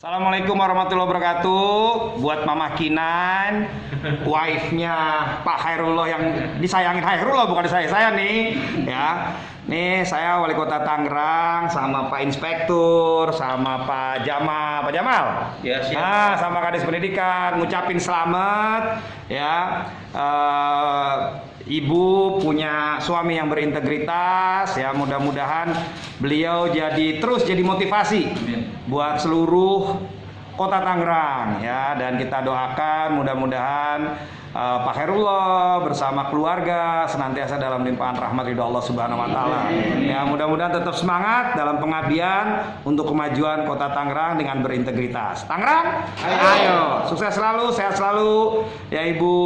Assalamualaikum warahmatullahi wabarakatuh. Buat Mama Kinan Wife-nya Pak Hairullah yang disayangin Hairullah bukan saya saya nih ya. Nih saya wali kota Tangerang sama Pak Inspektur sama Pak Jamal. Pak Jamal? Ya, siap. Nah sama Kadis Pendidikan ngucapin selamat ya. Eh, Ibu punya suami yang berintegritas ya. Mudah-mudahan beliau jadi terus jadi motivasi. Buat seluruh kota Tangerang ya dan kita doakan mudah-mudahan eh, Pak Herullah bersama keluarga senantiasa dalam limpahan rahmat ridho Allah Subhanahu wa taala. Ya mudah-mudahan tetap semangat dalam pengabdian untuk kemajuan kota Tangerang dengan berintegritas. Tangerang, ayo, sukses selalu, sehat selalu ya Ibu.